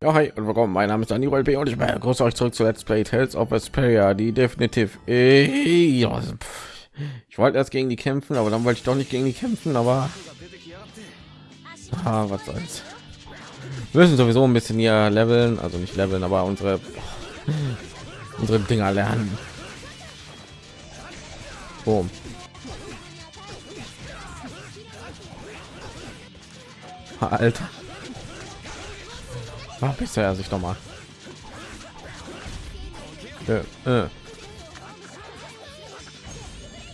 Ja, hi und willkommen. Mein Name ist Daniel B. und ich begrüße euch zurück zu Let's Play Tales of Vesperia, die definitiv. Ich wollte erst gegen die kämpfen, aber dann wollte ich doch nicht gegen die kämpfen, aber ah, was soll's. Wir müssen sowieso ein bisschen hier leveln, also nicht leveln, aber unsere unsere Dinger lernen. Boom. Alter. Ach, bisher er sich noch mal. Äh, äh.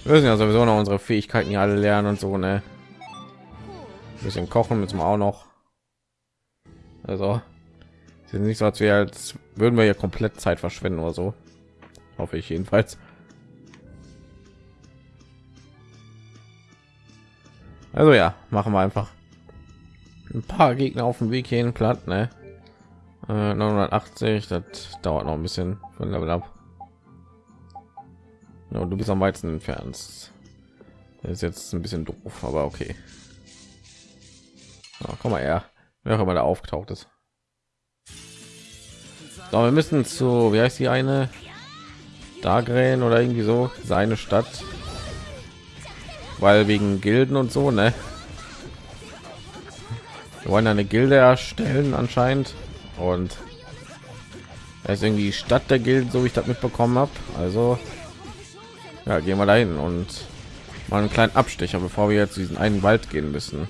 Wir müssen ja sowieso noch unsere Fähigkeiten hier alle lernen und so, ne? Ein bisschen kochen müssen wir auch noch. Also, sind nicht so, als wir als würden wir ja komplett Zeit verschwenden oder so. Hoffe ich jedenfalls. Also ja, machen wir einfach ein paar Gegner auf dem Weg hin platt, ne? 980 äh, das dauert noch ein bisschen von level ab ja, du bist am weitesten entfernt. Das ist jetzt ein bisschen doof aber okay. Ja, komm mal her. Wer auch immer da aufgetaucht ist. So, wir müssen zu wie heißt die eine? Dagren oder irgendwie so seine Stadt. Weil wegen Gilden und so ne? Wir wollen eine Gilde erstellen anscheinend und er ist irgendwie Stadt der Gilden, so wie ich das mitbekommen habe. Also ja, gehen wir dahin und mal einen kleinen Abstecher, bevor wir jetzt diesen einen Wald gehen müssen.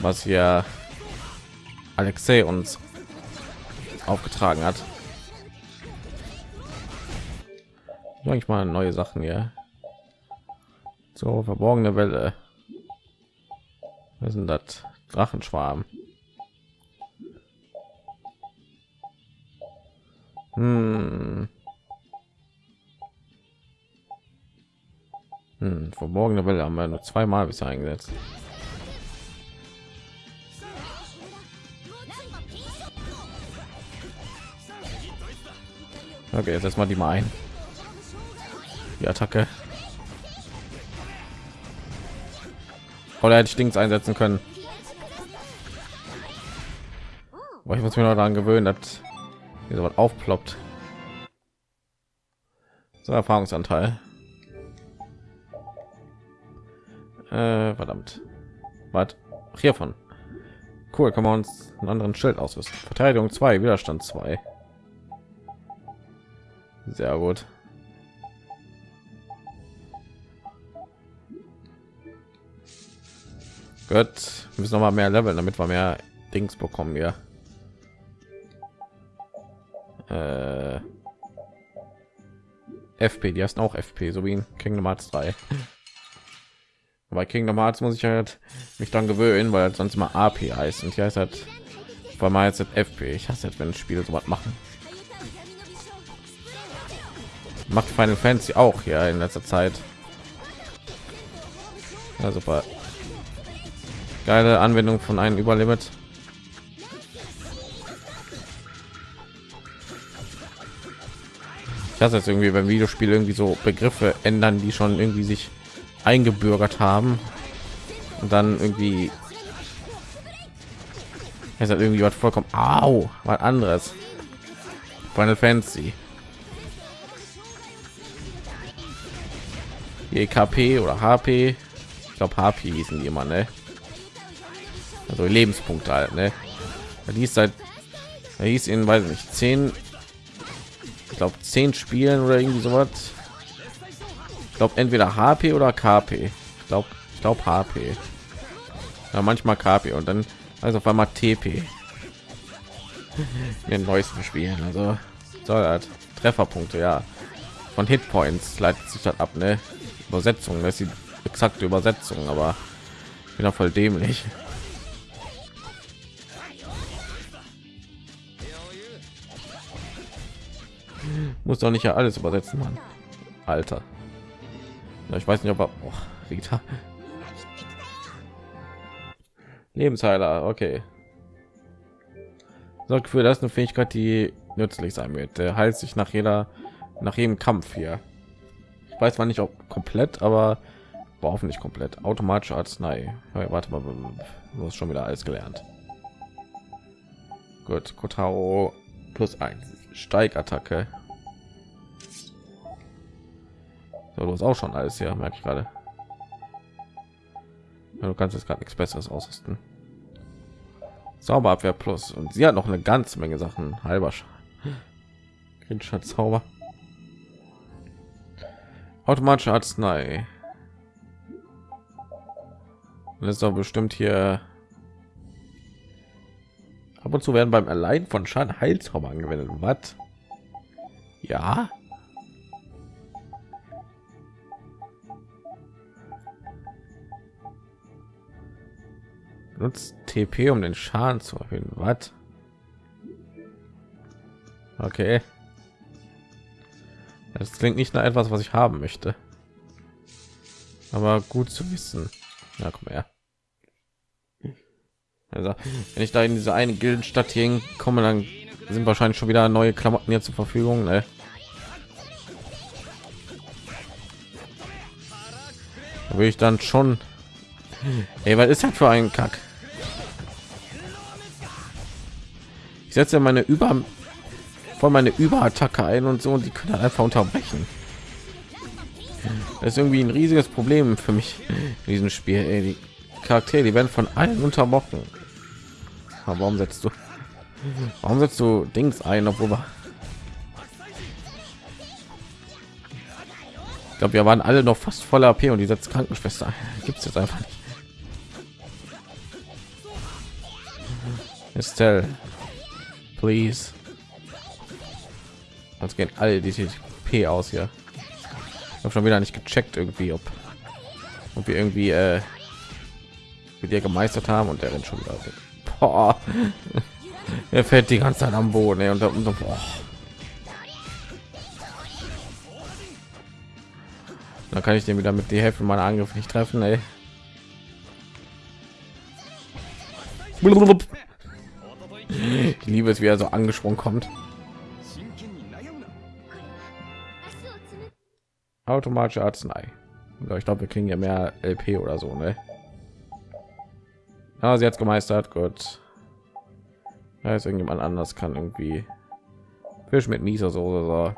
Was hier Alexei uns aufgetragen hat. Ich mal neue Sachen hier. So verborgene Welle. Was sind das? Drachenschwarm. Hm. Hm, verborgene Welle haben wir nur zweimal bisher eingesetzt. Okay, jetzt erstmal die mal ein. Die Attacke. Oder hätte ich Dings einsetzen können. Aber ich muss mir noch daran gewöhnen, dass wie so was aufploppt. So erfahrungsanteil. Äh, verdammt. Was? Hiervon. Cool kann man uns einen anderen schild ausrüsten. Verteidigung 2 widerstand 2 sehr gut. Gott, müssen noch mal mehr leveln, damit wir mehr Dings bekommen hier äh, FP, die heißen auch FP, so wie in Kingdom Hearts 3. Bei Kingdom Hearts muss ich halt mich dann gewöhnen, weil sonst immer AP heißt und hier heißt halt, weil mal jetzt FP. Ich hasse jetzt, wenn Spiele so was machen. Macht Final Fantasy auch hier in letzter Zeit. Ja, super. Geile Anwendung von einem Überlimit. Ich hasse jetzt irgendwie beim Videospiel irgendwie so Begriffe ändern, die schon irgendwie sich eingebürgert haben. Und dann irgendwie es hat irgendwie was vollkommen au was anderes. Final Fantasy. KP oder HP ich glaube HP hießen die immer ne? Also Lebenspunkte halt ne? Die ist seit er hieß in weiß nicht zehn glaube zehn Spielen oder irgendwie sowas. Ich glaube entweder HP oder KP. Ich glaube, ich glaube HP. Ja, manchmal KP und dann also auf einmal TP. Den neuesten Spielen, also soll halt Trefferpunkte, ja. Von Hitpoints leitet sich das ab, ne? Übersetzung, das ist die exakte Übersetzung, aber ich bin ja voll dämlich. Muss doch nicht ja alles übersetzen man alter. Ich weiß nicht ob er oh, Rita. lebensheiler okay. Sorgt für das eine fähigkeit die nützlich sein wird. Der heilt sich nach jeder nach jedem kampf hier. Ich weiß zwar nicht ob komplett aber war hoffentlich komplett. Automatische arznei. Ja, warte mal du hast schon wieder alles gelernt. Gut, Kotaro plus 1 Steigattacke. So, du hast auch schon alles hier, merke ich gerade. Ja, du kannst jetzt gerade nichts Besseres ausrüsten. Zauberabwehr plus und sie hat noch eine ganze Menge Sachen. Halber Kritischer Zauber. Automatische Arznei. Das ist doch bestimmt hier. Ab und zu werden beim Erleiden von Schaden Heilzauber angewendet. Was? Ja. Nutzt TP, um den Schaden zu erhöhen. Was? Okay. Das klingt nicht nach etwas, was ich haben möchte. Aber gut zu wissen. Ja, komm her. Also, wenn ich da in diese eine Gildenstadt hier komme, dann sind wahrscheinlich schon wieder neue Klamotten hier zur Verfügung. Ne? Da will ich dann schon. Ey, was ist das für ein Kack? Ich setze meine über von meine Überattacke ein und so und die können einfach unterbrechen. Das ist irgendwie ein riesiges Problem für mich in diesem Spiel. Ey, die Charaktere, die werden von allen unterbrochen. Aber warum setzt du? Warum setzt du Dings ein, obwohl wir ich glaube, wir waren alle noch fast voller AP und die setzt Krankenschwester. Gibt es jetzt einfach nicht. Estelle, please. Sonst gehen alle die TP aus hier. Ich habe schon wieder nicht gecheckt irgendwie, ob, ob wir irgendwie äh, mit dir gemeistert haben und der rennt schon wieder. Er fällt die ganze Zeit am Boden ey, und, und, und boah. dann kann ich den wieder mit die Hälfte meiner Angriffe nicht treffen. Ey. Ich liebe es, wie er so angesprungen kommt. automatische Arznei. Ich glaube, wir kriegen ja mehr LP oder so, ne? Ah, sie hat gemeistert. Gut. Ja, ist irgendjemand anders kann irgendwie Fisch mit Mieser so oder so.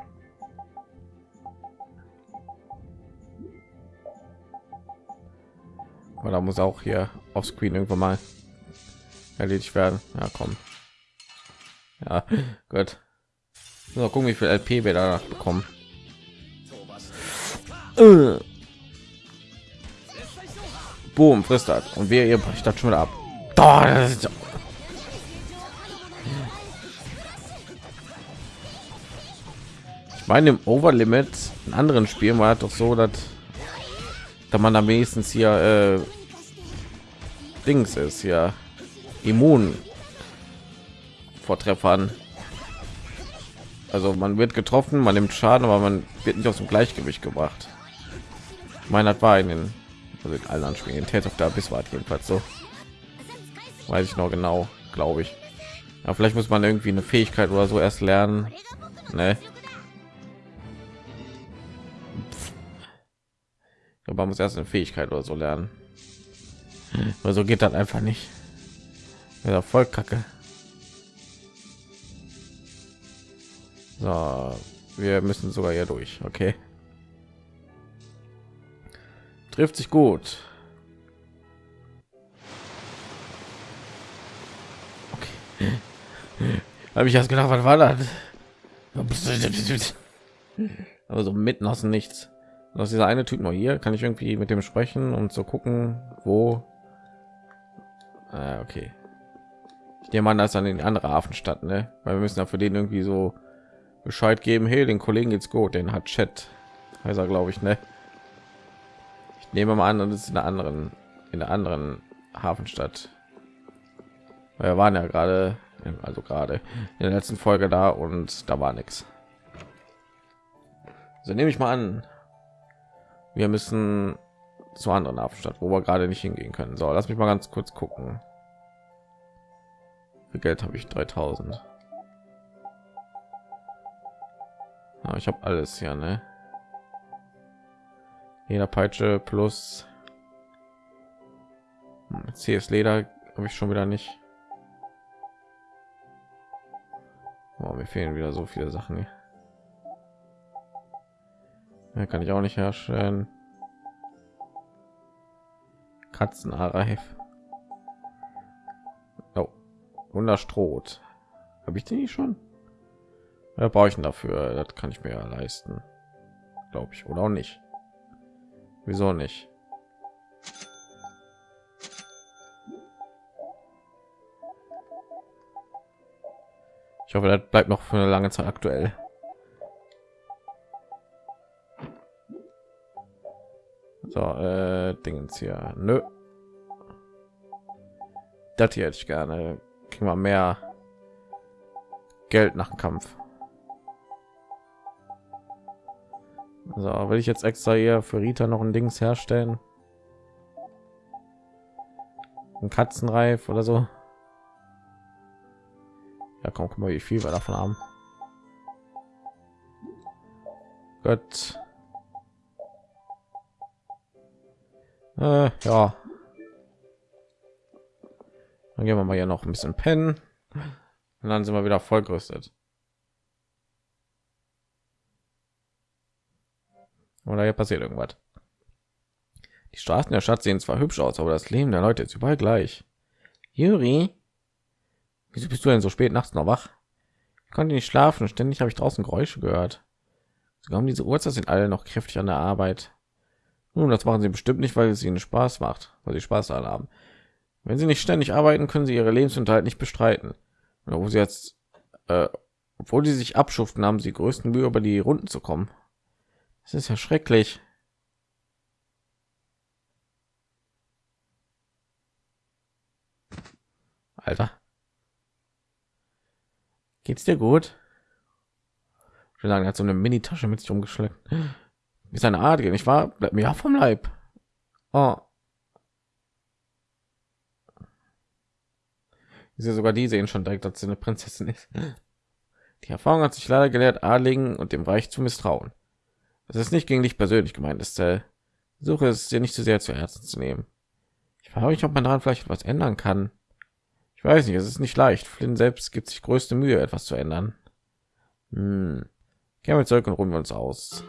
Aber da muss auch hier auf Screen irgendwann mal erledigt werden. Ja, komm. Ja, gut. So, gucken, wie viel LP wir da bekommen. Äh. Boom, frisst das. Und wir ihr bricht das schon wieder ab. Ich meine, im Overlimit in anderen Spielen war doch so, dass da man am wenigstens hier äh, Dings ist ja immun vor Treffern. Also man wird getroffen, man nimmt Schaden, aber man wird nicht aus dem Gleichgewicht gebracht meine war in den also in allen Spielen Tales of the Abyss war jedenfalls so. Weiß ich noch genau glaube ich. Ja, vielleicht muss man irgendwie eine Fähigkeit oder so erst lernen ne? aber man muss erst eine Fähigkeit oder so lernen. Oder so geht das einfach nicht. Ja, voll kacke. So wir müssen sogar hier durch okay trifft sich gut. Okay. habe ich erst gedacht was war das? Aber so mitten aus dem nichts. Aus dieser eine typ noch hier kann ich irgendwie mit dem sprechen und so gucken wo? Ah, okay. Ich nehme an das an den andere hafenstadt ne? Weil wir müssen ja für den irgendwie so bescheid geben hey den kollegen geht's gut den hat chat heißt er glaube ich ne nehmen wir mal an und ist in der anderen in der anderen hafenstadt. Wir waren ja gerade also gerade in der letzten folge da und da war nichts so nehme ich mal an wir müssen zur anderen hafenstadt wo wir gerade nicht hingehen können. So lass mich mal ganz kurz gucken. Für geld habe ich 3000 ja, ich habe alles hier ne jeder Peitsche plus CS Leder habe ich schon wieder nicht. Oh, mir fehlen wieder so viele Sachen. Ja, kann ich auch nicht herstellen. Katzenreif. Oh, Wunderstroht. Habe ich den nicht schon? Ja, brauche ich dafür? Das kann ich mir ja leisten, glaube ich, oder auch nicht. Wieso nicht? Ich hoffe, das bleibt noch für eine lange Zeit aktuell. So, äh, Dingens hier. Nö. Das hier hätte ich gerne. Kriegen wir mehr Geld nach dem Kampf. So, will ich jetzt extra hier für Rita noch ein Dings herstellen? Ein Katzenreif oder so? Ja, komm, guck mal, wie viel wir davon haben. Gott. Äh, ja. Dann gehen wir mal hier noch ein bisschen pennen. Und dann sind wir wieder vollgerüstet. Oder hier passiert irgendwas. Die Straßen der Stadt sehen zwar hübsch aus, aber das Leben der Leute ist überall gleich. Juri, wieso bist du denn so spät nachts noch wach? Ich konnte nicht schlafen, ständig habe ich draußen Geräusche gehört. Sogar um diese Uhrzeit sind alle noch kräftig an der Arbeit. Nun, das machen sie bestimmt nicht, weil es ihnen Spaß macht, weil sie Spaß daran haben. Wenn sie nicht ständig arbeiten, können sie ihre Lebensunterhalt nicht bestreiten. Wo sie jetzt, äh, obwohl sie sich abschuften, haben sie größten Mühe, über die Runden zu kommen. Das ist ja schrecklich. Alter. Geht's dir gut? Ich will sagen, er hat so eine Mini-Tasche mit sich umgeschleppt. Wie seine Art, ich war, bleibt mir vom Leib. Oh. Ist ja sogar die sehen schon direkt, dass sie eine Prinzessin ist. Die Erfahrung hat sich leider gelehrt, Adligen und dem Reich zu misstrauen. Das ist nicht gegen dich persönlich gemeint, ist äh, Suche es dir nicht zu sehr zu Herzen zu nehmen. Ich frage mich, ob man daran vielleicht etwas ändern kann. Ich weiß nicht, es ist nicht leicht. Flynn selbst gibt sich größte Mühe, etwas zu ändern. Hm. Gehen wir zurück und ruhen wir uns aus.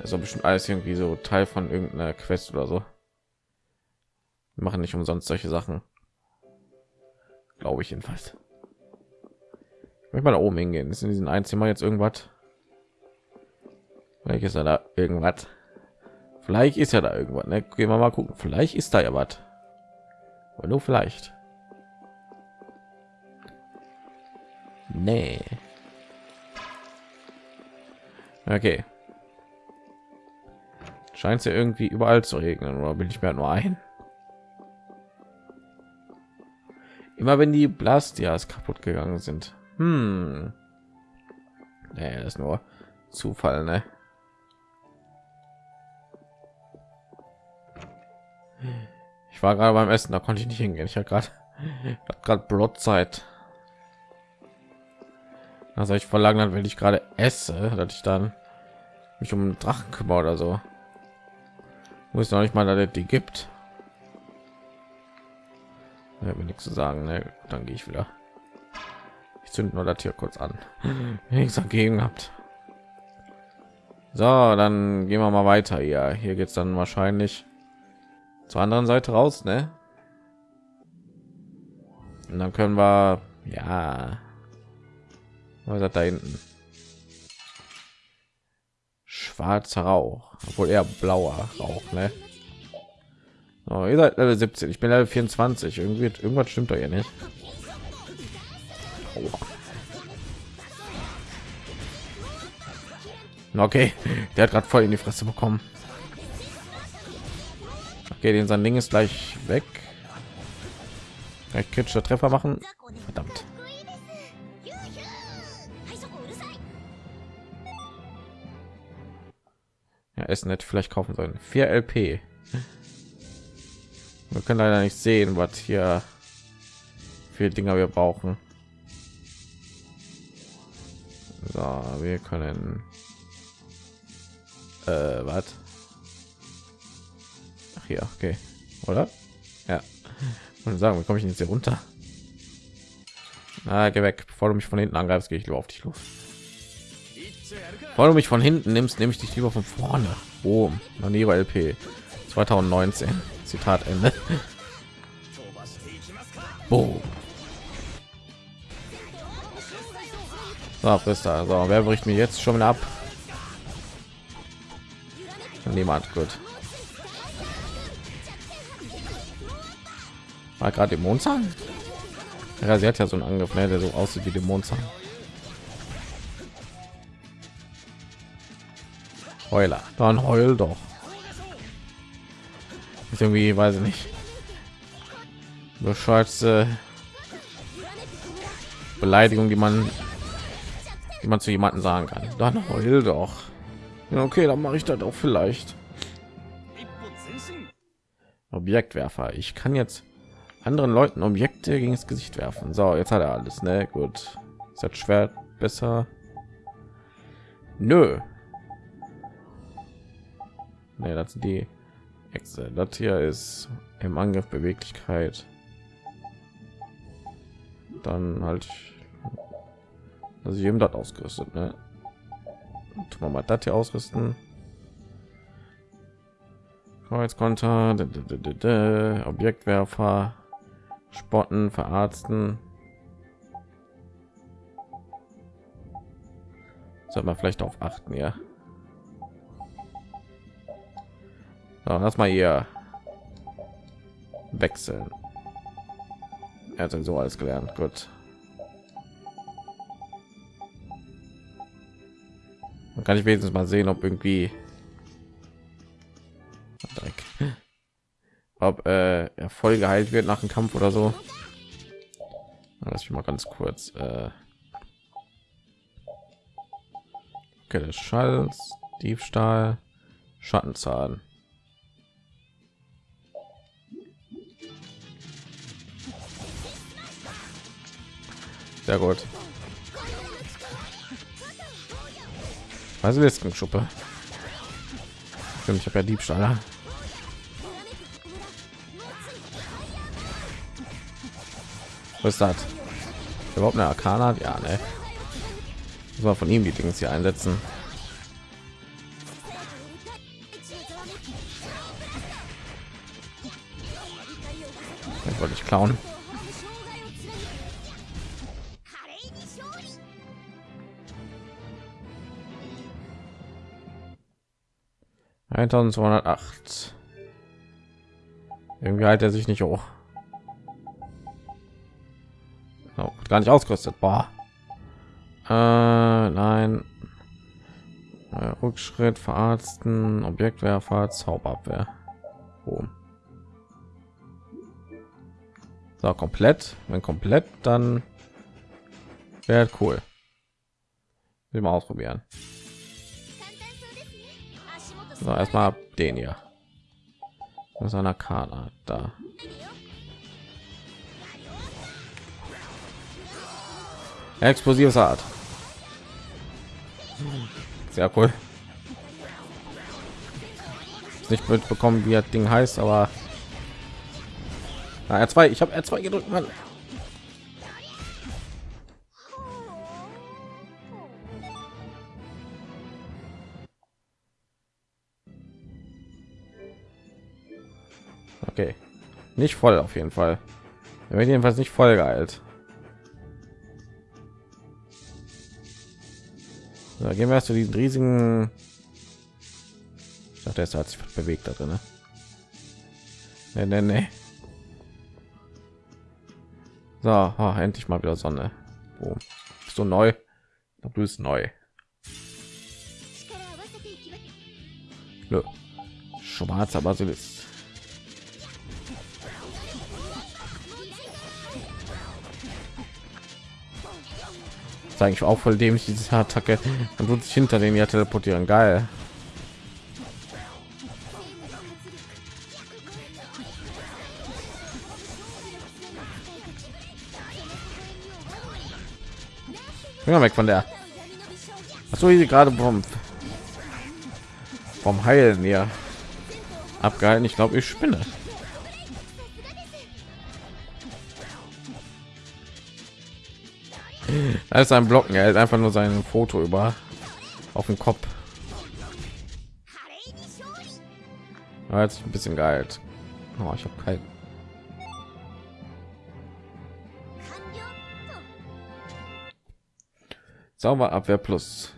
Also bestimmt alles irgendwie so Teil von irgendeiner Quest oder so. Wir machen nicht umsonst solche Sachen. Glaube ich jedenfalls. Ich möchte mal da oben hingehen. Ist in diesem ein Zimmer jetzt irgendwas? Vielleicht ist er da irgendwas. Vielleicht ist ja da irgendwas. Ne? Gehen wir mal gucken. Vielleicht ist da ja was. Aber nur vielleicht. Nee. Okay. Scheint es ja irgendwie überall zu regnen, oder bin ich mir nur ein? Immer wenn die Blastias kaputt gegangen sind. Hm. Nee, das ist nur Zufall, ne? Ich war gerade beim Essen, da konnte ich nicht hingehen. Ich habe gerade gerade Brotzeit. Also ich verlangen, wenn ich gerade esse, dass ich dann mich um einen Drachen kümmere oder so. Muss noch nicht mal, dass die gibt. Ja, mir nichts zu sagen. Ne? Dann gehe ich wieder. Ich zünde nur das hier kurz an. Nichts dagegen habt. So, dann gehen wir mal weiter hier. Hier geht es dann wahrscheinlich zur anderen Seite raus, ne? Und dann können wir, ja, was hat da hinten? Schwarzer Rauch, obwohl eher blauer Rauch, ne? Oh, ihr seid Level 17, ich bin Level 24. Irgendwie irgendwas stimmt da ja nicht. Oh. Okay, der hat gerade voll in die Fresse bekommen. Okay, den sein Ding ist gleich weg. Gleich kritischer Treffer machen. Verdammt. Ja, Essen hätte vielleicht kaufen sollen. 4 LP. Wir können leider nicht sehen, was hier für Dinger wir brauchen. So, wir können äh, was? Ach hier, okay, oder? Ja. Und sagen, wie komme ich jetzt hier runter? Na, geh weg. Bevor du mich von hinten angreifst, gehe ich lieber auf dich los. Bevor du mich von hinten nimmst, nehme ich dich lieber von vorne. Oh, Manero LP 2019. Zitat Ende. Boom. So, Frister. So, wer bricht mir jetzt schon ab? Niemand. Gut. War gerade Dämonenzahn? Ja, sie hat ja so einen Angriff, ne, der so aussieht wie Dämonenzahn. Heuler. Dann heul doch. Ist irgendwie, weiß ich nicht. Bescheuerte Beleidigung, die man, die man zu jemanden sagen kann. Dann heul doch. Ja, okay, dann mache ich das auch vielleicht. Objektwerfer. Ich kann jetzt anderen Leuten Objekte gegen das Gesicht werfen. So, jetzt hat er alles, ne? Gut. Ist das Schwert besser? Nö. Ne, das sind die Hexe. Das hier ist im Angriff Beweglichkeit. Dann halt, also jedem das ausgerüstet, ne? Tun wir mal das hier ausrüsten. Kreuzkonter, Objektwerfer, spotten, verarzten. Sollte man vielleicht auf achten, ja. So, lass mal hier wechseln. Er hat so alles gelernt. Gut. Dann kann ich wenigstens mal sehen, ob irgendwie ob äh, er voll geheilt wird nach dem Kampf oder so. Lass ich mal ganz kurz. Äh okay, das Schalz, Diebstahl, Schattenzahn. Sehr gut. Basiliskenschuppe. Stimmt, ich habe ja Diebstahl. Was ist das? Überhaupt eine Arkana? Ja, ne. Das war von ihm die Dings hier einsetzen. Das wollte ich klauen. Eintausendzweihundertacht. Irgendwie halt er sich nicht hoch. Gar nicht ausgerüstet. Boah. Äh, nein. Rückschritt, verarzten, Objektwerfer, Zauberabwehr. Oh. So, komplett. Wenn komplett, dann wäre cool. Will mal ausprobieren. So, erstmal den hier. Aus einer Karte da. Explosives Art. Sehr cool. Nicht mitbekommen, wie das Ding heißt, aber Na, R2, ich habe R2 gedrückt, Mann. Okay. Nicht voll auf jeden Fall. Er wird jedenfalls nicht voll geeilt. So, gehen wir erst zu diesen riesigen. Ich dachte, es hat sich bewegt da drin. Ne? Nee, nee. So, oh, endlich mal wieder Sonne. Oh, bist du neu? Du bist neu. Nö. Schwarzer Basilisk. Zeige ich auch voll dämlich diese Attacke und wird sich hinter den ja teleportieren. Geil. Ja, weg von der. So wie sie gerade vom vom Heilen hier abgehalten. Ich glaube, ich spinne. Ist ein Blocken, er hält einfach nur sein Foto über auf dem Kopf. Ja, jetzt ein bisschen geil. Oh, ich habe kein Zauberabwehr plus.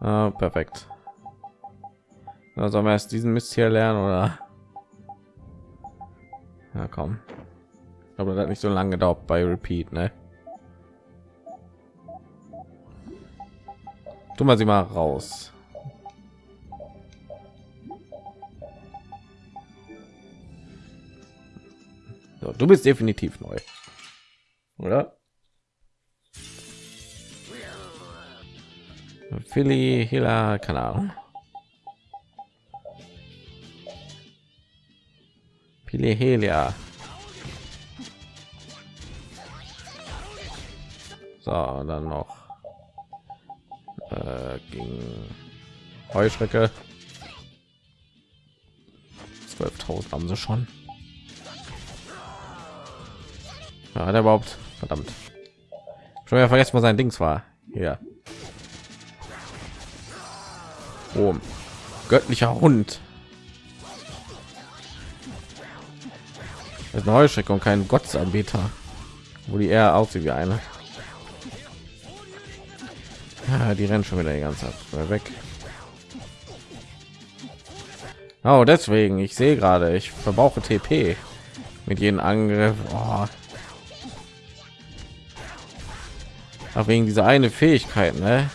Ah, perfekt. Na, sollen wir erst diesen Mist hier lernen oder? Ja, komm. Aber das hat nicht so lange gedauert bei Repeat, ne? Tun wir sie mal raus. So, du bist definitiv neu, oder? Philly, Hila, keine Ahnung. Pilehelia. So, dann noch äh, gegen Heuschrecke. 12.000 haben sie schon. Ja, hat er überhaupt? Verdammt. Schon wieder vergessen, was sein Dings war. Ja. Oh, göttlicher Hund. Das ist eine Heuschrecke und kein Gottsanbeter, wo die eher aussieht wie eine. Ja, die rennen schon wieder die ganze Zeit weg. Oh, deswegen, ich sehe gerade, ich verbrauche TP mit jedem Angriff. Oh. Auch wegen dieser eine Fähigkeit, ne?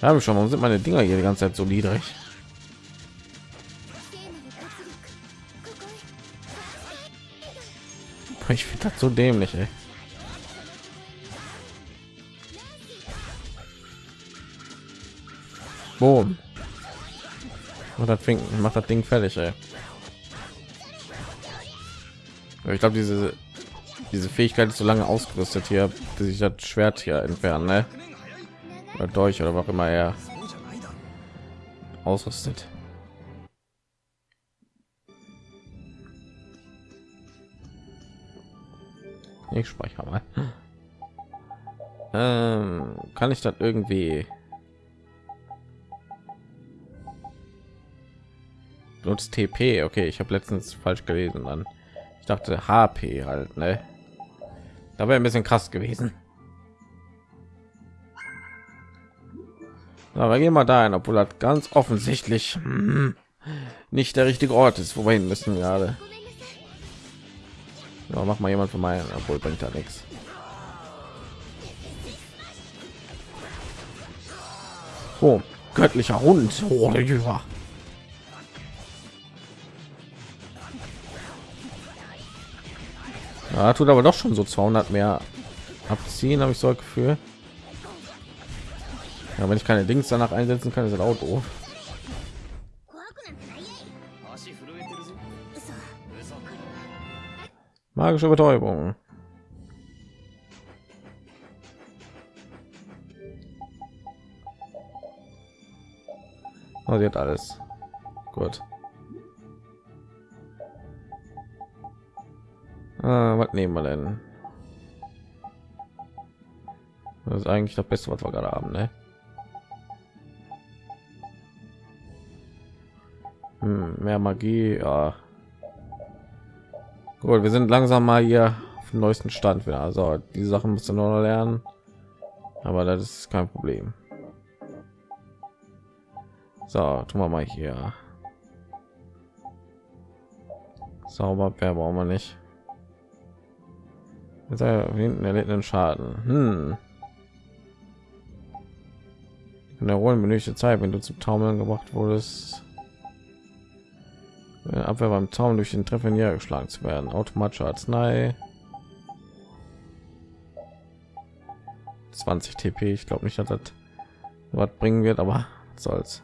Habe schon. Warum sind meine Dinger hier die ganze Zeit so niedrig? Ich finde das so dämlich, ey. Boom. Und das Ding macht das Ding fertig, ey. Ich glaube, diese diese Fähigkeit ist so lange ausgerüstet hier, bis ich das Schwert hier entfernen, ne? oder durch oder was immer er ausrüstet. Ich speichere mal. Ähm, kann ich das irgendwie nutzt TP? Okay, ich habe letztens falsch gelesen. Dann ich dachte HP halt, ne? Da wäre ein bisschen krass gewesen. Aber gehen wir dahin, obwohl das ganz offensichtlich hm, nicht der richtige Ort ist, wo wir hin müssen gerade. Ja, mach mal jemand von meinen, obwohl bringt da nichts. Oh, göttlicher Hund. Oh, ja. tut aber doch schon so 200 mehr abziehen, habe ich so Gefühl. Ja, wenn ich keine Dings danach einsetzen kann, ist das auch doof. Magische Betäubung. Oh, sie hat alles. Gut. Was nehmen wir denn? Das ist eigentlich das Beste, was wir gerade haben, ne? Hm, mehr Magie, ja. Gut, wir sind langsam mal hier auf dem neuesten Stand wieder. Also die Sachen müssen nur lernen, aber das ist kein Problem. So, tun wir mal hier. Zauberbeer brauchen wir nicht. Jetzt hinten erlitten Schaden. Hm. In der Rollen benötigte Zeit, wenn du zum Taumeln gebracht wurdest. Abwehr beim Zaun durch den Treffer niedergeschlagen zu werden. Automatische Arznei. 20 TP. Ich glaube nicht, dass das was bringen wird, aber soll's.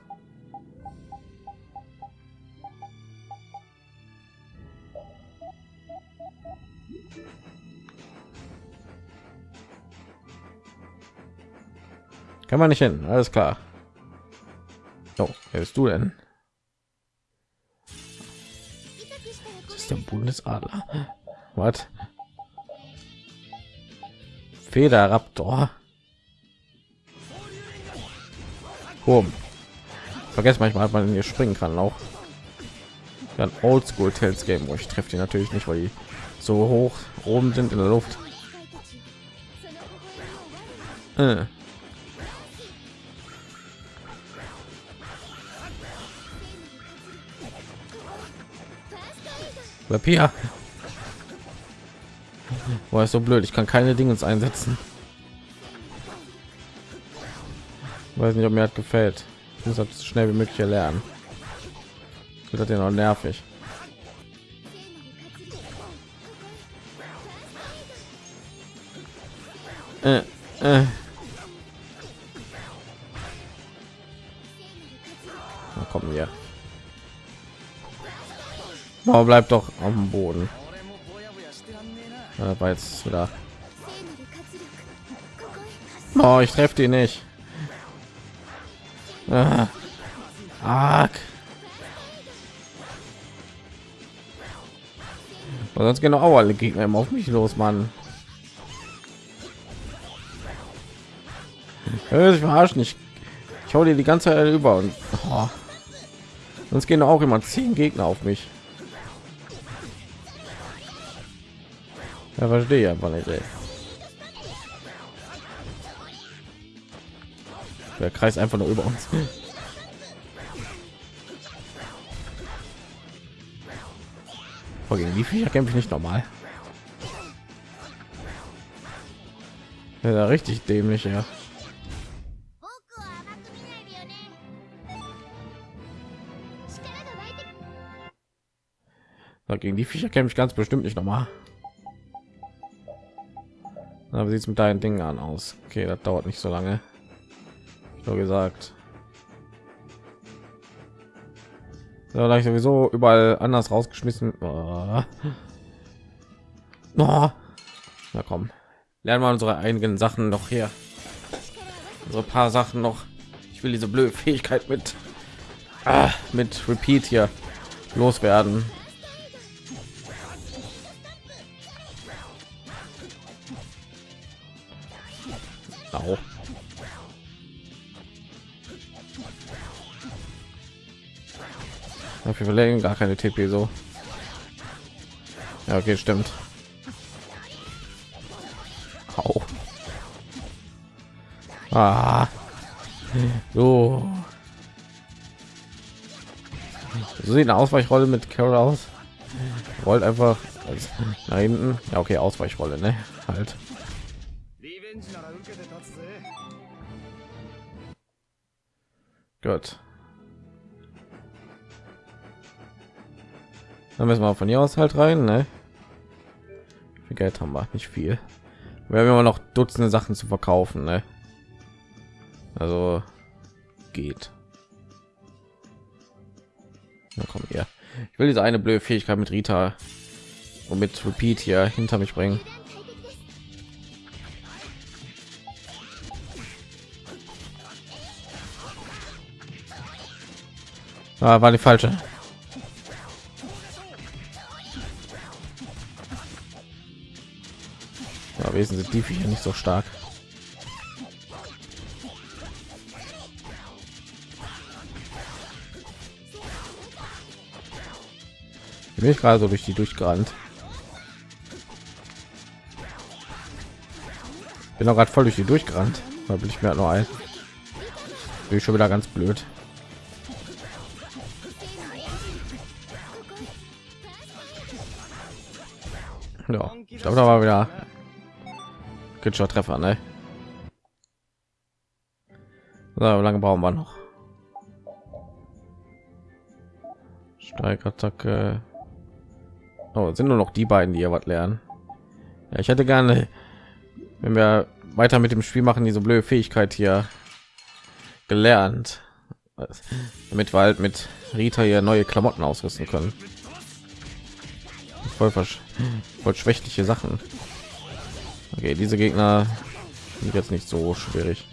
Kann man nicht hin, alles klar. Oh, wer bist du denn? ist der Bundesadler. Was? Federraptor. Boom. Vergesst manchmal, man hier springen kann auch. Dann Oldschool Tales Game, wo ich treffe die natürlich nicht, weil die so hoch oben sind in der Luft. Äh. Papier. Boah, ist so blöd. Ich kann keine Dinge einsetzen. Weiß nicht, ob mir hat gefällt. Ich muss das schnell wie möglich erlernen. Das hat ja noch nervig. Äh, äh. Oh, bleibt doch am Boden. Ja, war jetzt wieder. Oh, ich treffe die nicht. Ah. Arg. sonst genau auch alle Gegner immer auf mich los, Mann. Ich verarschen nicht. Ich hau dir die ganze Zeit über und oh. sonst gehen auch immer zehn Gegner auf mich. Ja, verstehe einfach nicht. Ey. Der Kreis einfach nur über uns. Oh, gegen die Viecher kämpfe ich nicht normal. Ja, richtig dämlich, ja. gegen die Viecher kämpfe ich ganz bestimmt nicht nochmal. Aber sieht es mit deinen Dingen an aus? Okay, das dauert nicht so lange. So gesagt. So, da ich sowieso überall anders rausgeschmissen. Oh. Oh. Na komm, lernen wir unsere einigen Sachen noch hier. So paar Sachen noch. Ich will diese blöde Fähigkeit mit ah, mit Repeat hier loswerden. Wir verlängern gar keine TP so. Ja, okay, stimmt. Au. Ah. So. So sieht eine Ausweichrolle mit Carol aus. Rollt einfach nach hinten. Ja, okay, Ausweichrolle, ne? Halt. Dann müssen wir von hier aus halt rein, ne? Wie Geld haben wir? Nicht viel. Wir haben immer noch Dutzende Sachen zu verkaufen, ne? Also geht. Na komm hier. Ich will diese eine blöde Fähigkeit mit Rita und mit Repeat hier hinter mich bringen. Ah, war die falsche. Ja, Wesen sind die Viecher nicht so stark. Bin ich gerade so durch die durchgerannt. Bin auch gerade voll durch die durchgerannt. Da bin ich mir halt noch ein. Bin ich schon wieder ganz blöd. Ja, ich glaube, da war wieder kritischer Treffer, ne? So, lange brauchen wir noch? Steigattacke. Oh, sind nur noch die beiden, die hier was lernen. Ja, ich hätte gerne, wenn wir weiter mit dem Spiel machen, diese blöde Fähigkeit hier gelernt, damit wir halt mit Rita hier neue Klamotten ausrüsten können voll, voll schwächliche Sachen. Okay, diese Gegner sind jetzt nicht so schwierig.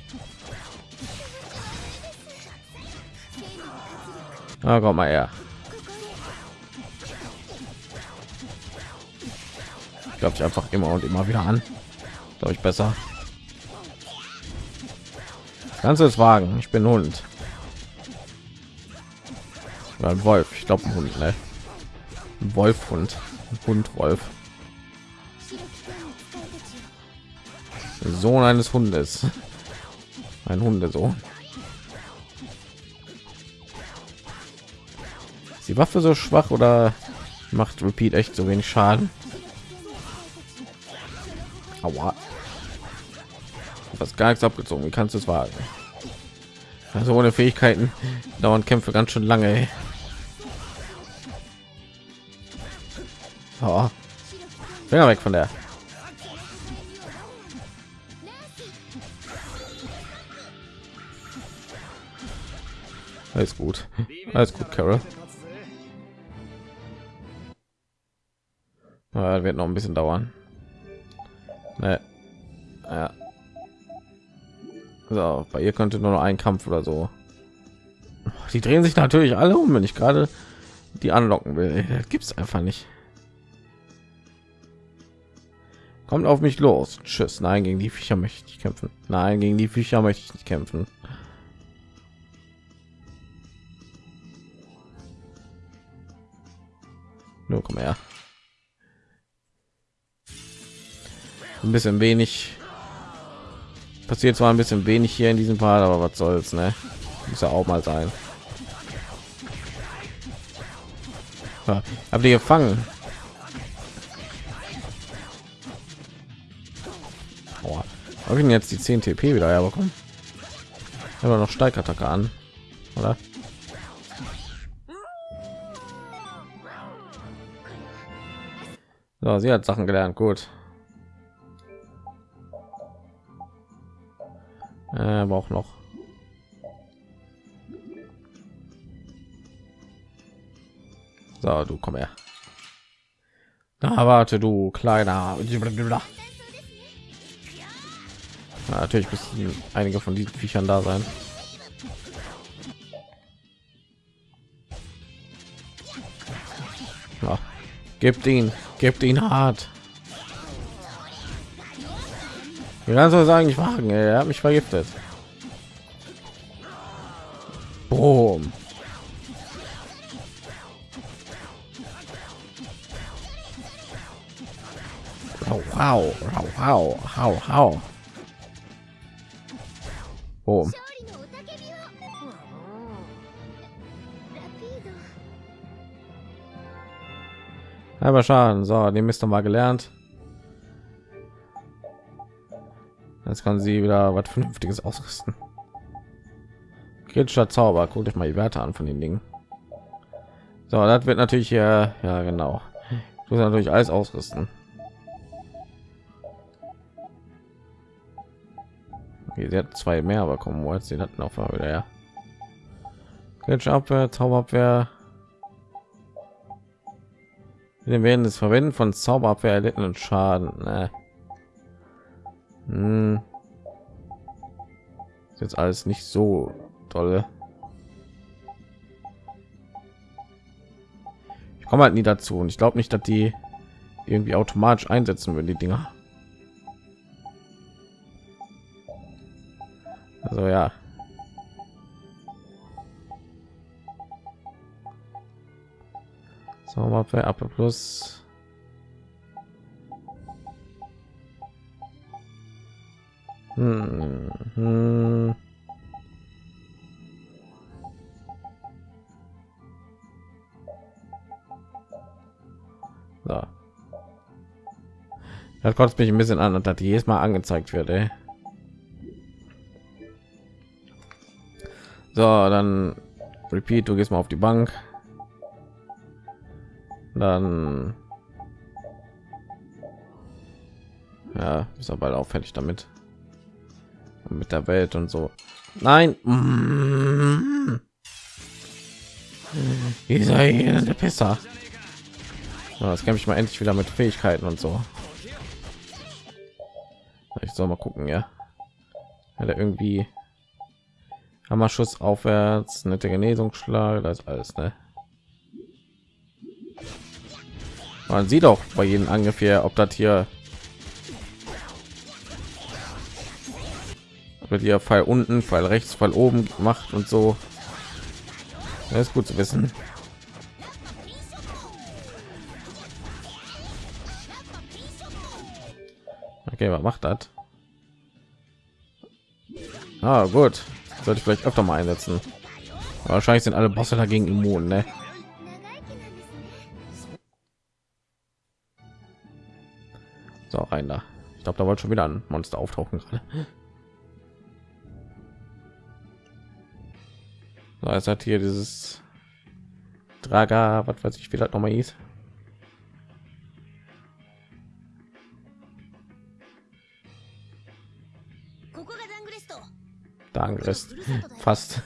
Ah, komm mal her. Ich glaube, ich einfach immer und immer wieder an. glaube ich besser ganze ist wagen ich bin hund ein wolf ich glaube ein hund ne? ein wolf hund hund wolf sohn eines hundes ein hundesohn ist die waffe so schwach oder macht repeat echt so wenig schaden Aua. was gar nichts abgezogen wie kannst du es wagen also ohne fähigkeiten dauern kämpfe ganz schön lange ey. Oh. Finger weg von der. Alles gut. Alles gut, Carol. Ja, wird noch ein bisschen dauern. Nee. Ja. So, bei ihr könnte nur noch ein Kampf oder so. Die drehen sich natürlich alle um, wenn ich gerade die anlocken will. Gibt es einfach nicht. Kommt auf mich los. Tschüss. Nein, gegen die Viecher möchte ich kämpfen. Nein, gegen die Viecher möchte ich nicht kämpfen. Nur komm her. Ein bisschen wenig. Passiert zwar ein bisschen wenig hier in diesem Fall, aber was soll's, ne? Muss ja auch mal sein. Ja, hab die gefangen. Habe ich jetzt die 10 TP wieder herbekommen? Aber noch Steigattacke an, oder? So, sie hat Sachen gelernt, gut. Äh, aber auch noch. So, du komm her. Da warte du kleiner. Ja, natürlich müssen einige von diesen Viechern da sein. Gebt ihn, gebt ihn hart. Wie kannst du sagen, ich wagen? Er hat mich vergiftet. Boom. Wow, wow, wow, wow, wow. Oh. Aber Schaden, so, den müsste mal gelernt. Jetzt kann sie wieder was Vernünftiges ausrüsten. Kritischer Zauber, guckt euch mal die Werte an von den Dingen. So, das wird natürlich hier, ja genau. Ich muss natürlich alles ausrüsten. Okay, sie hat zwei mehr bekommen, wo jetzt sie hatten auf wieder ja. Kritische Abwehr, Zauberabwehr. Wir werden das Verwenden von Zauberabwehr erlittenen Schaden. Ne? Hm. Ist jetzt alles nicht so toll. Ich komme halt nie dazu und ich glaube nicht, dass die irgendwie automatisch einsetzen würden, die Dinger. Also ja. So, Abwehr, plus. Hm, hm. So. Das kotzt mich ein bisschen an dass jedes Mal angezeigt wird. Ey. So, dann repeat, du gehst mal auf die Bank. Dann ja, ist aber bald auffällig damit. Mit der Welt und so. Nein. Dieser hier der besser. So, kämpfe ich mal endlich wieder mit Fähigkeiten und so. Ich soll mal gucken, ja. Hat er irgendwie Hammerschuss aufwärts, nette Genesungsschlag, das ist alles, ne? Man sieht auch bei jedem Angriff hier, ob das hier mit ihr Fall unten, Fall rechts, Fall oben macht und so. Das ist gut zu wissen. Okay, was macht das? Ah, gut. Sollte ich vielleicht öfter mal einsetzen. Wahrscheinlich sind alle Bosse dagegen immun, ne? So, rein da. Ich glaube, da wollte schon wieder ein Monster auftauchen gerade. So, es hat hier dieses Draga, was weiß ich, wie das noch mal hieß. Dangrist. Fast.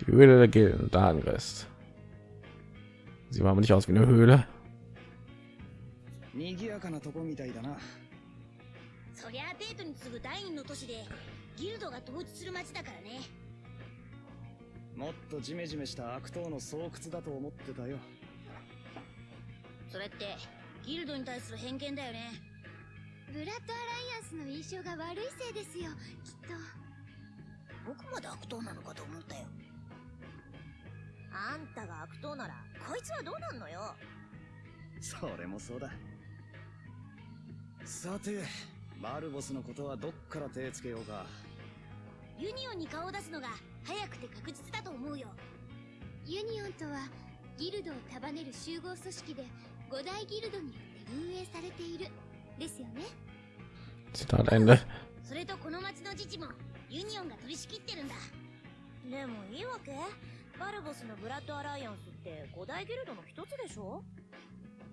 Die Höhle der Gilden, Dangrist. Sieht aber nicht aus wie eine Höhle. 賑やかなとこみたいだな。そりゃあデートに次ぐ第二の都市でギルドが統治する町だからね。もっとジメジメした悪党の巣窟だと思ってたよ。それってギルドに対する偏見だよね。ブラッドアライアンスの印象が悪いせいですよきっと。僕まで悪党なのかと思ったよ。あんたが悪党ならこいつはどうなんのよ？それもそうだ。さてバルボスのことはどっから手つけようか？ユニオンに顔を出すのが早くて確実だと思うよ。ユニオンとはギルドを束ねる集合組織で五大ギルドによって運営されている。ですよね？Zitat Ende それとこの町の自治もユニオンが取り仕切ってるんだ。でもいいわけ？バルボスのブラッドアライアンスって五大ギルドの一つでしょ？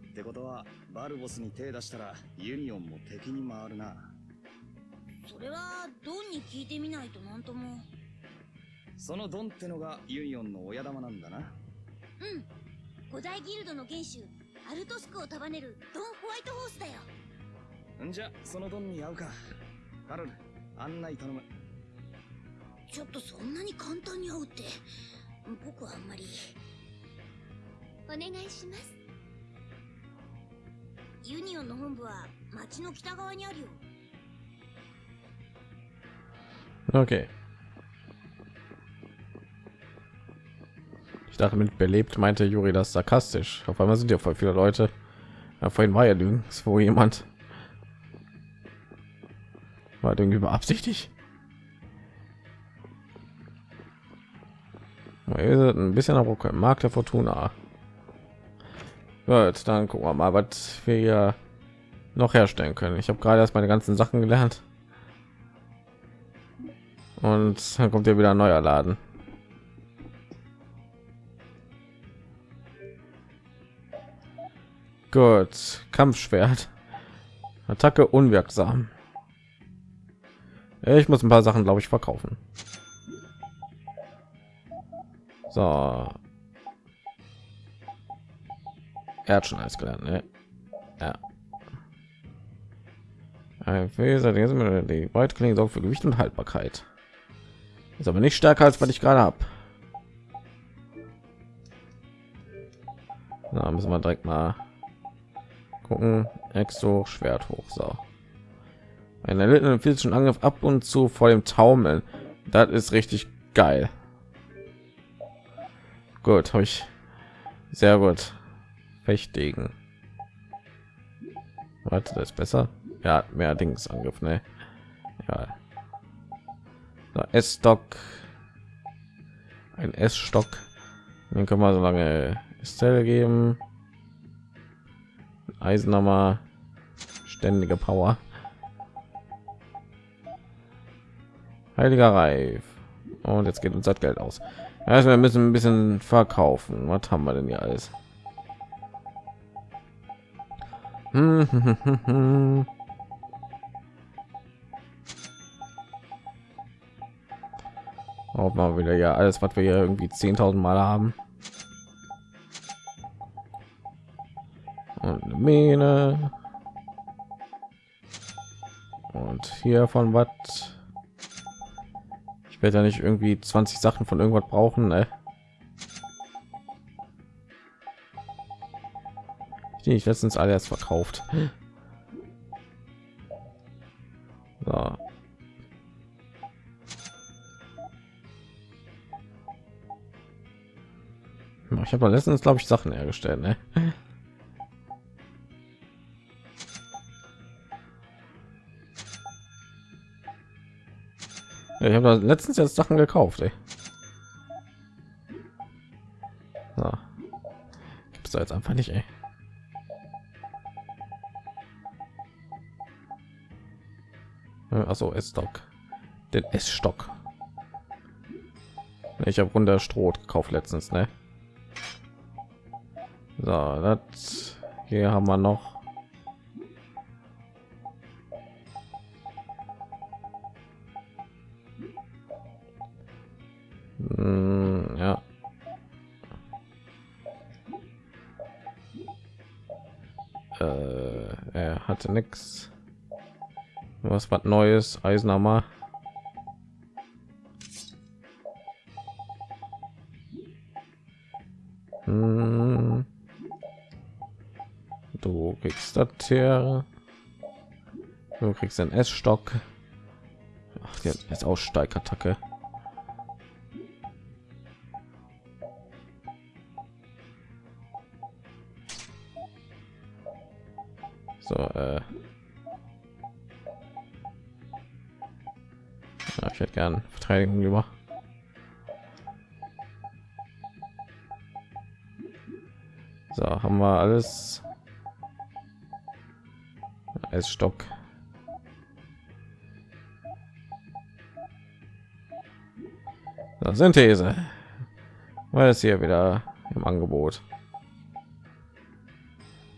ってことはバルボスに手出したらユニオンも敵に回るな。それはドンに聞いてみないとなんとも。そのドンってのがユニオンの親玉なんだな。うん。五大ギルドの元首アルトスクを束ねるドン・ホワイトホースだよ。んじゃそのドンに会うか。カロル案内頼む。ちょっとそんなに簡単に会うって僕はあんまりお願いしますユニオンの本部は町の北側にあるよ Okay. Ich dachte mit belebt meinte Juri das sarkastisch. Auf einmal sind ja voll viele Leute. Ja, vorhin war ja nirgendwo jemand. War irgendwie beabsichtigt. Ein bisschen aber Markt der Fortuna. Gut, dann gucken wir mal, was wir hier noch herstellen können. Ich habe gerade erst meine ganzen Sachen gelernt. Und dann kommt ja wieder ein neuer Laden. Gut, Kampfschwert. Attacke unwirksam. Ich muss ein paar Sachen, glaube ich, verkaufen. So. Er hat schon alles gelernt, ne? Ja. Phaser, die Weitklinge sorgt für Gewicht und Haltbarkeit. Ist aber nicht stärker als was ich gerade habe. Na, müssen wir direkt mal gucken. Exo Schwert hoch. So. Ein erlittenen physischen Angriff ab und zu vor dem Taumeln. Das ist richtig geil. Gut, habe ich sehr gut. Fechtigen. Warte, das ist besser. Ja, mehr Dings Angriff, ne? Ja. So, S-Stock. Ein S-Stock. Den können wir so lange Estelle geben. Eisenhammer. Ständige Power. Heiliger Reif. Und jetzt geht uns das Geld aus. Also wir müssen ein bisschen verkaufen. Was haben wir denn hier alles? Auch mal wieder ja alles, was wir hier irgendwie 10.000 Mal haben. Und eine Mine. Und hier von was? Ich werde ja nicht irgendwie 20 Sachen von irgendwas brauchen, ne? Die ich letztens alle erst verkauft. So. Ich habe letztens, glaube ich, Sachen hergestellt. Ne? Ich habe letztens jetzt Sachen gekauft. Ey. So. Gibt es jetzt einfach nicht. Ey. Also S-Stock, den S-Stock. Ich habe runter Stroh gekauft letztens, ne? So, das hier haben wir noch. Hm, ja. Äh, er hatte nichts. Was was Neues, Eisenhammer. Hm. Du kriegst das hier. Du kriegst einen S-Stock. Ach, jetzt Aussteigattacke. So, äh. Gern Verteidigung lieber. So, haben wir alles. Als Stock. So, Synthese. Weil es hier wieder im Angebot.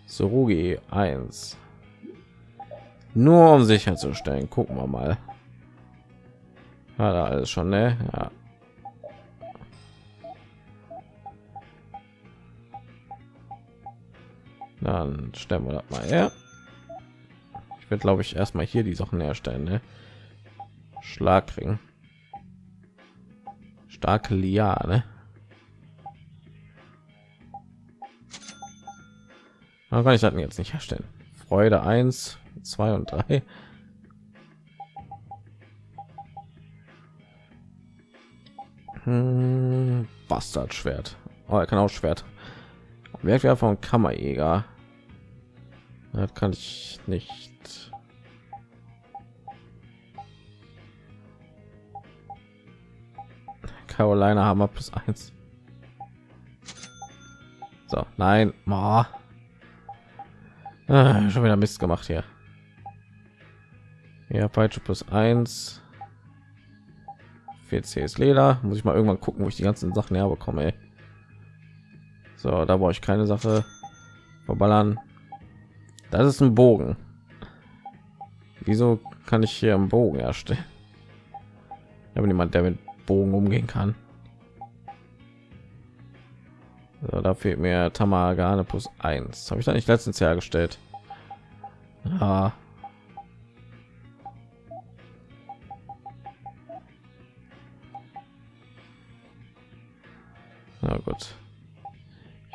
Surugi 1. Nur um sicherzustellen. Gucken wir mal. Hat er alles schon, ne? Ja. Dann stellen wir das mal her. Ich werde, glaube ich, erstmal hier die Sachen herstellen, ne? Schlagring. Starke Liane. Warum kann ich das jetzt nicht herstellen? Freude 1, 2 und 3. Hm, Bastardschwert. Oh, er kann auch Schwert. Werkwerk von Kammerjäger. Das kann ich nicht. Carolina Hammer plus eins. So, nein, Ma. Ah, schon wieder Mist gemacht hier. Ja, Peitsche plus eins. 4 ist Leder. Muss ich mal irgendwann gucken, wo ich die ganzen Sachen herbekomme. Ey. So, da brauche ich keine Sache verballern. Das ist ein Bogen. Wieso kann ich hier einen Bogen erstellen? Habe niemand, der mit Bogen umgehen kann. So, da fehlt mir Tamagane plus eins. Habe ich da nicht letztens hergestellt? Ja.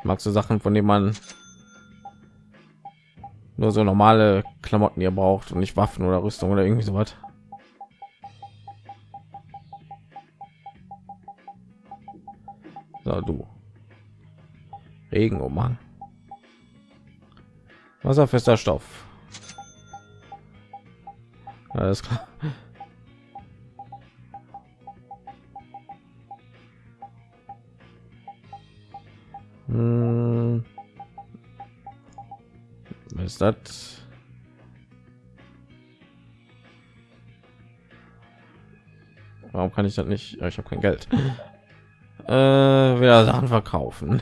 Mag so Sachen, von denen man nur so normale Klamotten hier braucht und nicht Waffen oder Rüstung oder irgendwie so was. So, du. Regenumhang. Wasserfester Stoff. Alles klar. Ist das? Warum kann ich das nicht? Ich habe kein Geld. Äh, wieder Sachen verkaufen.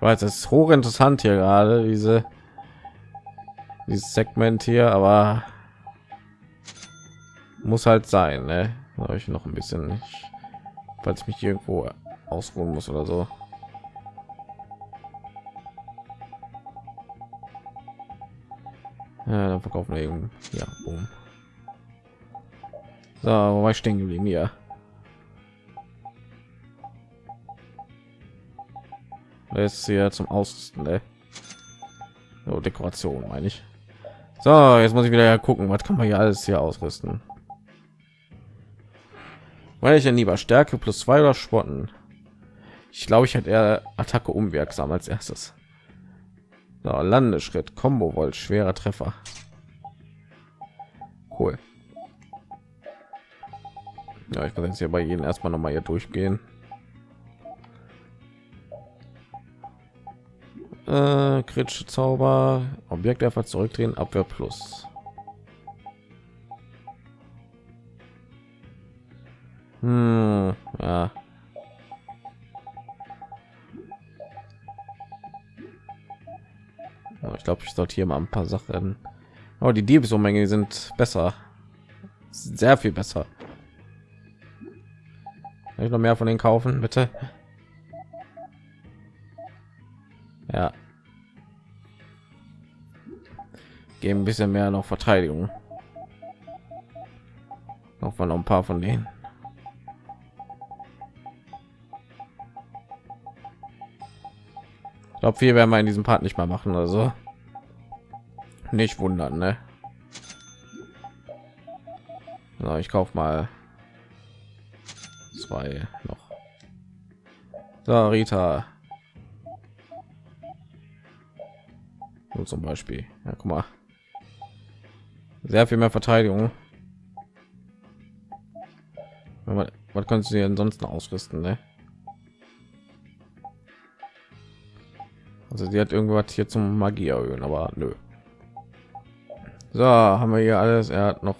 Weil es ist hochinteressant hier gerade diese dieses Segment hier, aber muss halt sein, ne? Habe ich noch ein bisschen, falls ich mich irgendwo ausruhen muss oder so. Ja, dann verkaufen wir eben. Ja, boom. So, wo war ich stehen geblieben? Das ist hier zum Ausrüsten, ne? So, Dekoration meine ich. So, jetzt muss ich wieder ja gucken, was kann man hier alles hier ausrüsten. Weil ich ja lieber Stärke plus zwei oder Spotten. Ich glaube, ich hätte eher Attacke unwirksam als erstes. So, Landeschritt, Combo Volt, schwerer Treffer. Cool. Ja, ich kann jetzt hier bei jedem erstmal noch mal hier durchgehen. Äh, kritische Zauber, Objekt einfach zurückdrehen, Abwehr plus. Hm, glaube, ich sollte hier mal ein paar Sachen. Aber oh, die Diebesummengen sind besser, sehr viel besser. Kann ich noch mehr von den kaufen, bitte? Ja. Geben ein bisschen mehr noch Verteidigung. Noch mal noch ein paar von denen. Ich glaube, wir werden wir in diesem Part nicht mehr machen, also nicht wundern, ne? So, ich kaufe mal zwei noch. So, Rita. Und zum Beispiel. Ja, guck mal. Sehr viel mehr Verteidigung. Was, was kannst du ansonsten ausrüsten, ne? Also sie hat irgendwas hier zum Magie erhöhen, aber nö. So, haben wir hier alles. Er hat noch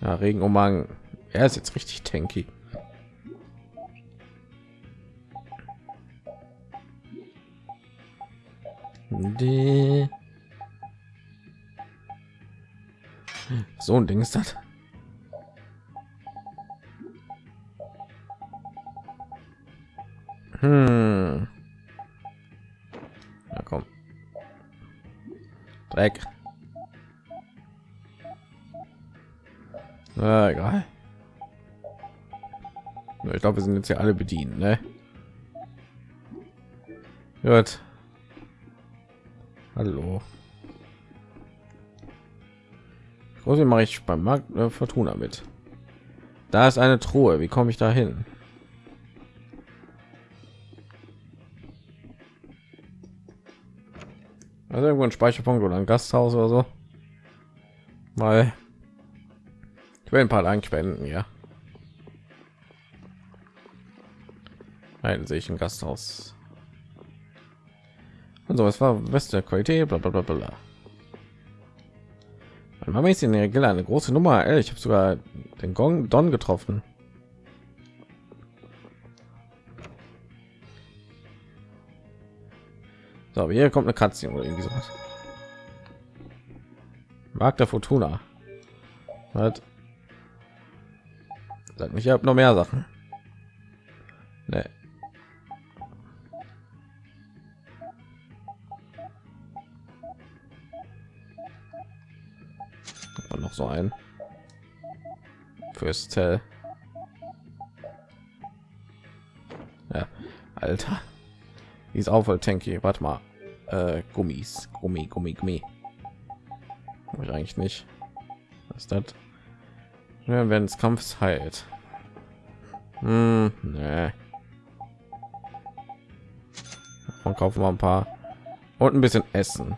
ja, Regenumhang. Er ist jetzt richtig tanky. Die so ein Ding ist das. Dreck. Na, egal. Ich glaube, wir sind jetzt ja alle bedienen, ne? Gut. Hallo. Große mache ich beim Markt äh, Fortuna mit. Da ist eine Truhe. Wie komme ich da hin? Irgendwo ein Speicherpunkt oder ein Gasthaus oder so. Weil ich will ein paar spenden, ja. Nein, sehe ich ein Gasthaus. Also es war beste Qualität, bla bla bla bla. Mama ist in der Gilla eine große Nummer. Ey, ich habe sogar den Gong Don getroffen. So, hier kommt eine Katze oder irgendwie sowas. Mag der Fortuna. Hat Sag mich, ich habe noch mehr Sachen. Nee. Und noch so ein fürs Tell. Ja, Alter. Ist auch voll tanky. Warte mal. Äh, Gummis, Gummi, Gummi, Gummi. ich eigentlich nicht. Was ist das? Ja, wenn es Kampfs heilt. Hm, nee. Und kaufen wir ein paar und ein bisschen Essen.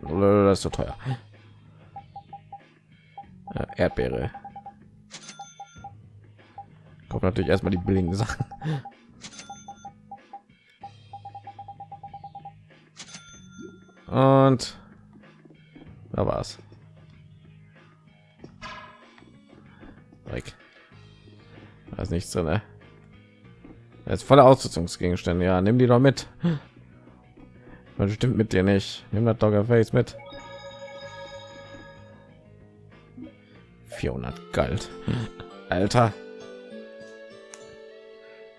Das ist so teuer. Ja, Erdbeere. Kommt natürlich erstmal die billigen Sachen. Und da war's. Weg. Da ist nichts drin. Ne? ist voller Ausrüstungsgegenstände. Ja, nimm die doch mit. Man stimmt mit dir nicht. Nimm das Dogger Face mit. 400 galt. Alter.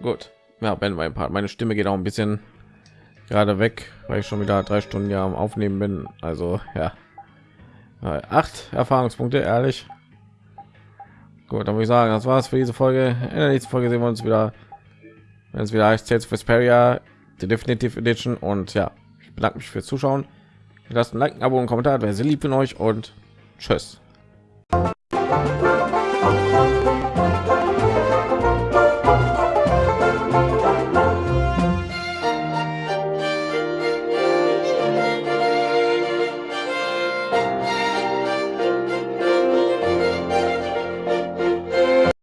Gut. Ja, wenn mein Part. Meine Stimme geht auch ein bisschen gerade weg, weil ich schon wieder drei Stunden ja am Aufnehmen bin. Also ja, acht Erfahrungspunkte, ehrlich. Gut, dann würde ich sagen, das war's für diese Folge. In der nächsten Folge sehen wir uns wieder, wenn es wieder heißt Tales of Vesperia, die Definitive Edition. Und ja, ich bedanke mich fürs Zuschauen. lasst ein Like, ein Abo und Kommentar, wer sehr lieb von euch und tschüss.